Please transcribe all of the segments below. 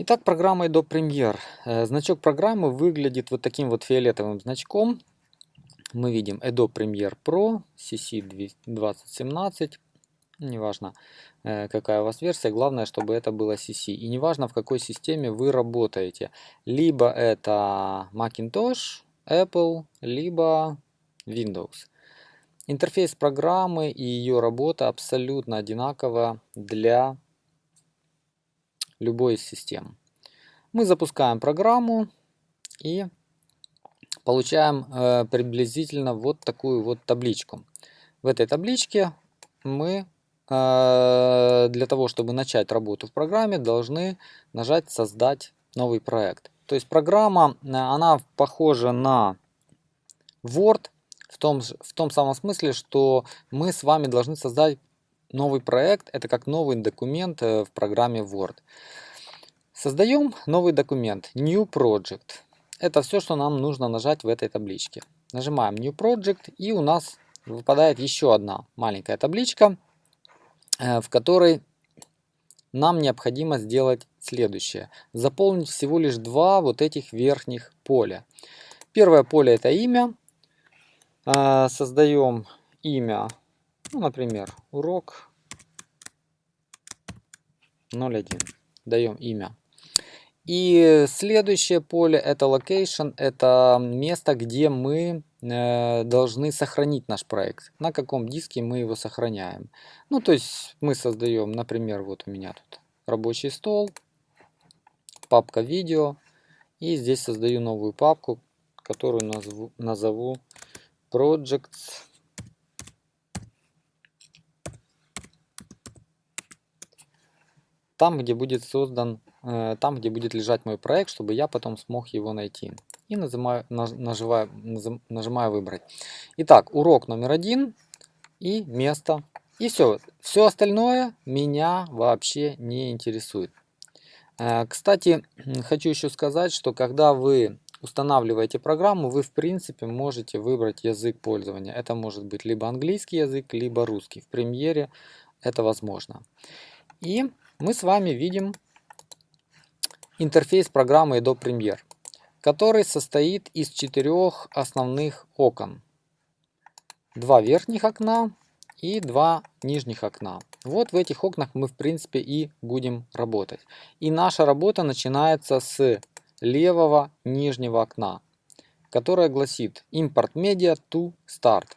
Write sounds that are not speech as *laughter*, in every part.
Итак, программа Adobe Premiere. Э, значок программы выглядит вот таким вот фиолетовым значком. Мы видим Adobe Premiere Pro, CC 2017. Неважно, э, какая у вас версия, главное, чтобы это было CC. И неважно, в какой системе вы работаете. Либо это Macintosh, Apple, либо Windows. Интерфейс программы и ее работа абсолютно одинакова для любой из систем. Мы запускаем программу и получаем э, приблизительно вот такую вот табличку. В этой табличке мы э, для того, чтобы начать работу в программе, должны нажать «Создать новый проект». То есть программа, э, она похожа на Word в том, в том самом смысле, что мы с вами должны создать новый проект, это как новый документ э, в программе Word. Создаем новый документ, New Project. Это все, что нам нужно нажать в этой табличке. Нажимаем New Project и у нас выпадает еще одна маленькая табличка, э, в которой нам необходимо сделать следующее. Заполнить всего лишь два вот этих верхних поля. Первое поле это имя. Э, создаем имя ну, например, урок 01. Даем имя. И следующее поле это location, это место, где мы э, должны сохранить наш проект. На каком диске мы его сохраняем. Ну, то есть мы создаем, например, вот у меня тут рабочий стол, папка видео. И здесь создаю новую папку, которую назову, назову Projects там, где будет создан, э, там, где будет лежать мой проект, чтобы я потом смог его найти. И нажимаю, нажимаю, нажимаю выбрать. Итак, урок номер один и место. И все. Все остальное меня вообще не интересует. Э, кстати, хочу еще сказать, что когда вы устанавливаете программу, вы в принципе можете выбрать язык пользования. Это может быть либо английский язык, либо русский. В премьере это возможно. И мы с вами видим интерфейс программы Adobe Premiere, который состоит из четырех основных окон. Два верхних окна и два нижних окна. Вот в этих окнах мы в принципе и будем работать. И наша работа начинается с левого нижнего окна, которое гласит Import Media to Start.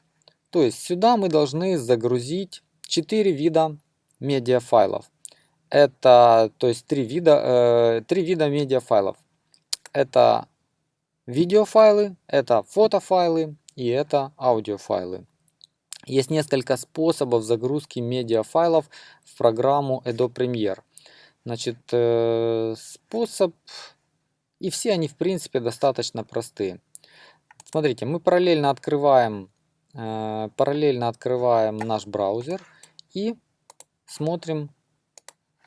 То есть сюда мы должны загрузить 4 вида медиафайлов. Это, то есть, три вида, э, три вида медиафайлов. Это видеофайлы, это фотофайлы и это аудиофайлы. Есть несколько способов загрузки медиафайлов в программу Adobe Premiere. Значит, э, способ, и все они в принципе достаточно простые. Смотрите, мы параллельно открываем, э, параллельно открываем наш браузер и смотрим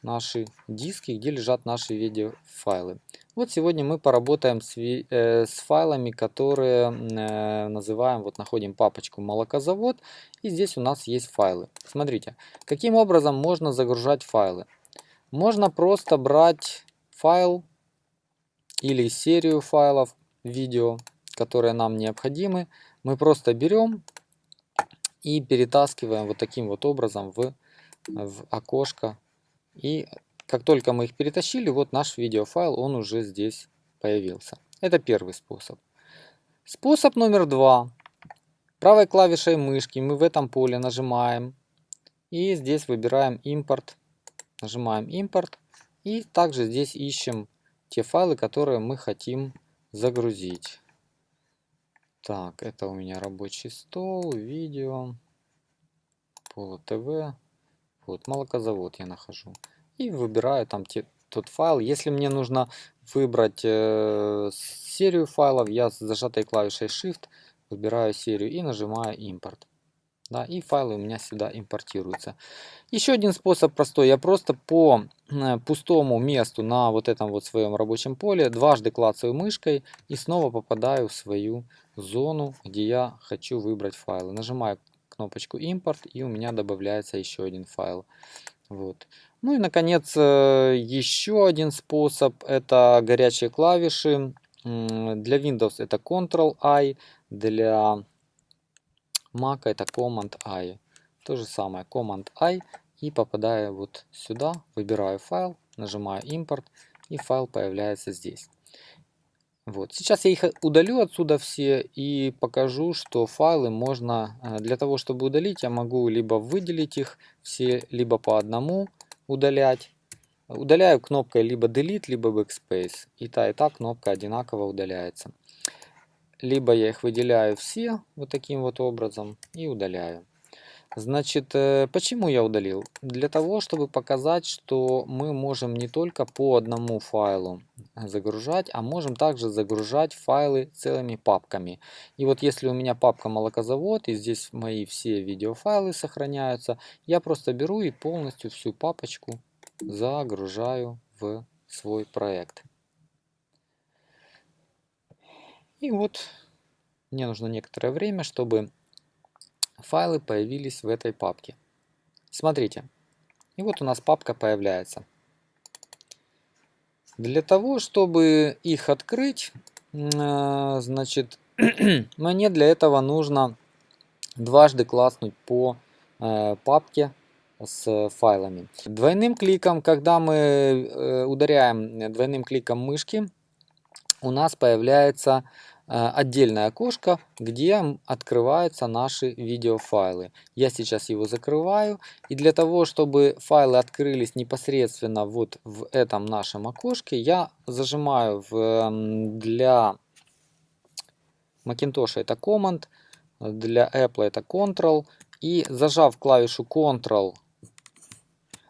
наши диски, где лежат наши видеофайлы. Вот сегодня мы поработаем с, э, с файлами, которые э, называем, вот находим папочку молокозавод, и здесь у нас есть файлы. Смотрите, каким образом можно загружать файлы. Можно просто брать файл или серию файлов видео, которые нам необходимы. Мы просто берем и перетаскиваем вот таким вот образом в, в окошко и как только мы их перетащили, вот наш видеофайл, он уже здесь появился. Это первый способ. Способ номер два. Правой клавишей мышки мы в этом поле нажимаем. И здесь выбираем импорт. Нажимаем импорт. И также здесь ищем те файлы, которые мы хотим загрузить. Так, это у меня рабочий стол, видео, поло ТВ. Вот, молокозавод я нахожу. И выбираю там те, тот файл. Если мне нужно выбрать э, серию файлов, я с зажатой клавишей Shift выбираю серию и нажимаю импорт. Да, и файлы у меня сюда импортируются. Еще один способ простой. Я просто по э, пустому месту на вот этом вот своем рабочем поле дважды клацаю мышкой и снова попадаю в свою зону, где я хочу выбрать файлы. Нажимаю кнопочку импорт и у меня добавляется еще один файл Вот. Ну и, наконец, э, еще один способ – это горячие клавиши. Для Windows это Ctrl-I, для Mac это Command-I. То же самое, Command-I и попадаю вот сюда, выбираю файл, нажимаю импорт и файл появляется здесь. Вот. Сейчас я их удалю отсюда все и покажу, что файлы можно, э, для того чтобы удалить, я могу либо выделить их все, либо по одному удалять. Удаляю кнопкой либо Delete, либо Backspace. И та, и та кнопка одинаково удаляется. Либо я их выделяю все вот таким вот образом и удаляю. Значит, э, почему я удалил? Для того, чтобы показать, что мы можем не только по одному файлу загружать, а можем также загружать файлы целыми папками. И вот если у меня папка молокозавод, и здесь мои все видеофайлы сохраняются, я просто беру и полностью всю папочку загружаю в свой проект. И вот мне нужно некоторое время, чтобы файлы появились в этой папке. Смотрите, и вот у нас папка появляется. Для того, чтобы их открыть, э, значит, *clears throat* мне для этого нужно дважды класснуть по э, папке с файлами. Двойным кликом, когда мы э, ударяем двойным кликом мышки, у нас появляется отдельное окошко, где открываются наши видеофайлы. Я сейчас его закрываю. И для того, чтобы файлы открылись непосредственно вот в этом нашем окошке, я зажимаю в, для Macintosh это Command, для Apple это Ctrl. И зажав клавишу Ctrl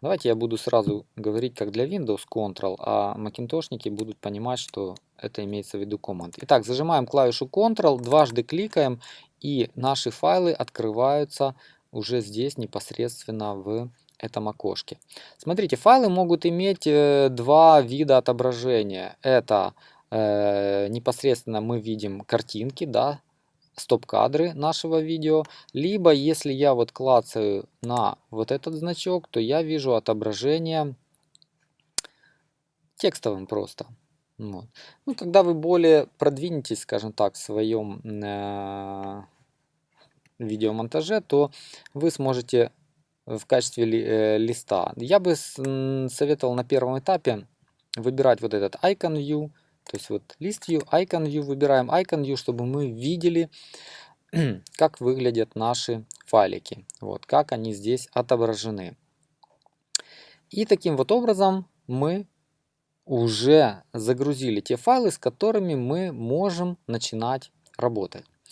Давайте я буду сразу говорить как для Windows Ctrl, а макинтошники будут понимать, что это имеется в виду Command. Итак, зажимаем клавишу Ctrl, дважды кликаем, и наши файлы открываются уже здесь непосредственно в этом окошке. Смотрите, файлы могут иметь э, два вида отображения. Это э, непосредственно мы видим картинки, да, стоп-кадры нашего видео, либо если я вот клацаю на вот этот значок, то я вижу отображение текстовым просто. Вот. Ну, когда вы более продвинетесь, скажем так, в своем э, видеомонтаже, то вы сможете в качестве ли, э, листа. Я бы советовал на первом этапе выбирать вот этот Icon View, то есть вот лист view, icon view, выбираем icon view, чтобы мы видели, *clears throat* как выглядят наши файлики. Вот, как они здесь отображены. И таким вот образом мы уже загрузили те файлы, с которыми мы можем начинать работать.